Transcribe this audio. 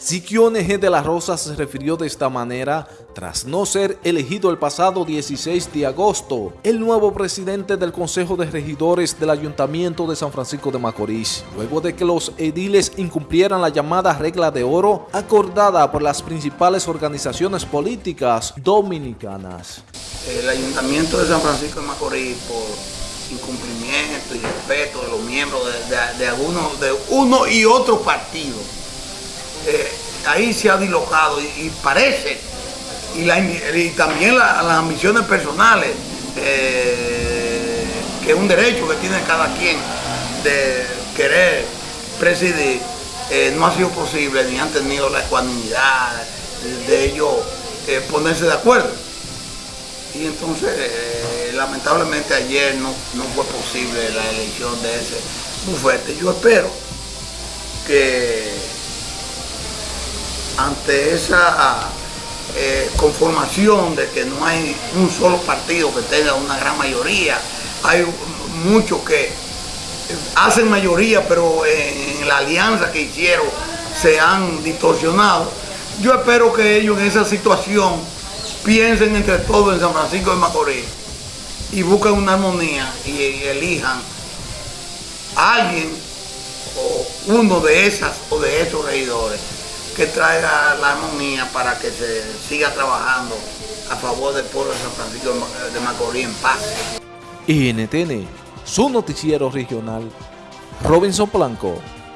Siquione G. de la Rosa se refirió de esta manera tras no ser elegido el pasado 16 de agosto, el nuevo presidente del Consejo de Regidores del Ayuntamiento de San Francisco de Macorís, luego de que los ediles incumplieran la llamada regla de oro acordada por las principales organizaciones políticas dominicanas. El Ayuntamiento de San Francisco de Macorís, por incumplimiento y respeto de los miembros de, algunos, de uno y otro partido, eh, ahí se ha dislocado y, parece, y, también las ambiciones personales, eh, que es un derecho que tiene cada quien de querer presidir, eh, no ha sido posible ni han tenido la ecuanimidad de ellos ponerse de acuerdo. Y entonces, lamentablemente ayer no fue posible la elección de ese bufete. Yo espero que ante esa eh, conformación de que no hay un solo partido que tenga una gran mayoría, hay muchos que hacen mayoría, pero en la alianza que hicieron se han distorsionado. Yo espero que ellos en esa situación piensen entre todos en San Francisco de Macorís y busquen una armonía y elijan a alguien o uno de esas o de esos regidores que traiga la armonía para que se siga trabajando a favor del pueblo de San Francisco de Macorís en paz. NTN, su noticiero regional, Robinson Blanco.